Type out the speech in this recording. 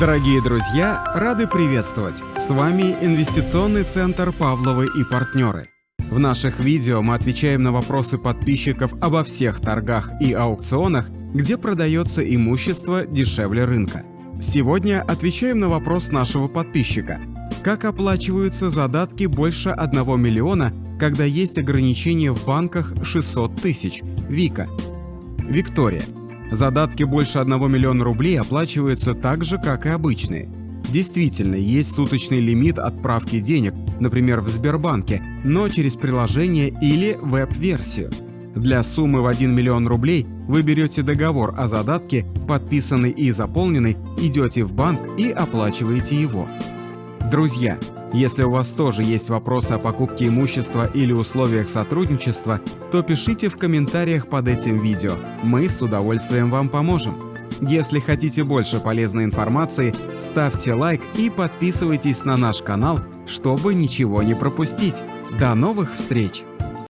Дорогие друзья, рады приветствовать! С вами Инвестиционный центр «Павловы и партнеры». В наших видео мы отвечаем на вопросы подписчиков обо всех торгах и аукционах, где продается имущество дешевле рынка. Сегодня отвечаем на вопрос нашего подписчика. Как оплачиваются задатки больше 1 миллиона, когда есть ограничение в банках 600 тысяч? Вика. Виктория. Задатки больше 1 миллиона рублей оплачиваются так же, как и обычные. Действительно, есть суточный лимит отправки денег, например, в Сбербанке, но через приложение или веб-версию. Для суммы в 1 миллион рублей вы берете договор о задатке, подписанный и заполненный, идете в банк и оплачиваете его. Друзья, если у вас тоже есть вопросы о покупке имущества или условиях сотрудничества, то пишите в комментариях под этим видео, мы с удовольствием вам поможем. Если хотите больше полезной информации, ставьте лайк и подписывайтесь на наш канал, чтобы ничего не пропустить. До новых встреч!